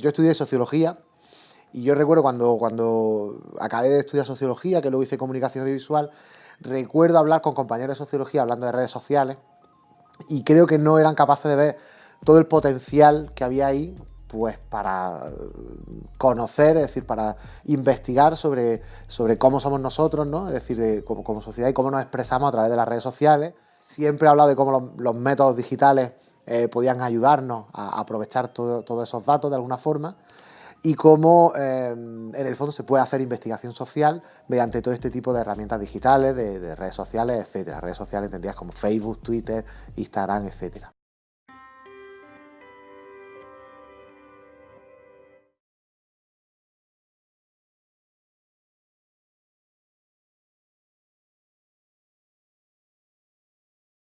Yo estudié Sociología y yo recuerdo cuando, cuando acabé de estudiar Sociología, que luego hice Comunicación Audiovisual, recuerdo hablar con compañeros de Sociología hablando de redes sociales y creo que no eran capaces de ver todo el potencial que había ahí pues para conocer, es decir, para investigar sobre, sobre cómo somos nosotros, ¿no? es decir, como, sociedad y cómo nos expresamos a través de las redes sociales. Siempre he hablado de cómo los, métodos digitales eh, podían ayudarnos a aprovechar todos esos datos de alguna forma y cómo eh, en el fondo se puede hacer investigación social mediante todo este tipo de herramientas digitales, de, de redes sociales, etcétera. Redes sociales entendidas como Facebook, Twitter, Instagram, etcétera.